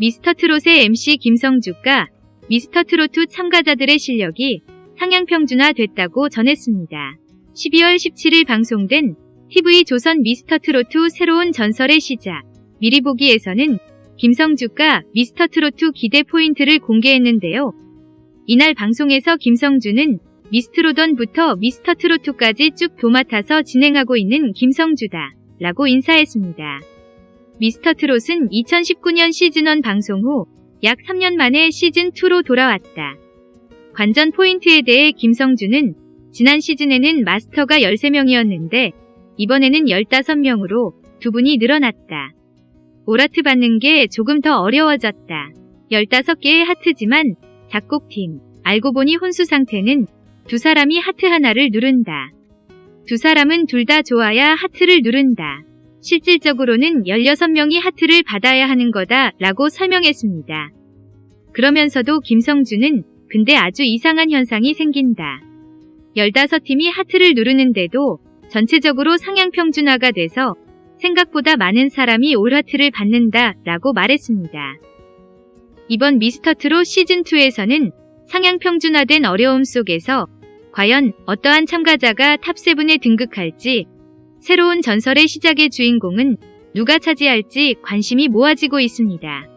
미스터트롯의 MC 김성주가 미스터트로트 참가자들의 실력이 상향평준화 됐다고 전했습니다. 12월 17일 방송된 TV조선 미스터트로트 새로운 전설의 시작 미리 보기에서는 김성주가 미스터트로트 기대 포인트를 공개했는데요. 이날 방송에서 김성주는 미스트로던부터 미스터트로트까지 쭉 도맡아서 진행하고 있는 김성주다 라고 인사했습니다. 미스터트롯은 2019년 시즌1 방송 후 약 3년 만에 시즌2로 돌아왔다. 관전 포인트에 대해 김성주는 지난 시즌에는 마스터가 13명이었는데 이번에는 15명으로 두 분이 늘어났다. 오라트 받는 게 조금 더 어려워졌다. 15개의 하트지만 작곡팀, 알고 보니 혼수 상태는 두 사람이 하트 하나를 누른다. 두 사람은 둘 다 좋아야 하트를 누른다. 실질적으로는 16명이 하트를 받아야 하는 거다 라고 설명했습니다. 그러면서도 김성주는 근데 아주 이상한 현상이 생긴다. 15팀이 하트를 누르는데도 전체적으로 상향평준화가 돼서 생각보다 많은 사람이 올 하트를 받는다 라고 말했습니다. 이번 미스터트롯 시즌2에서는 상향평준화된 어려움 속에서 과연 어떠한 참가자가 top 7에 등극할지 새로운 전설의 시작의 주인공은 누가 차지할지 관심이 모아지고 있습니다.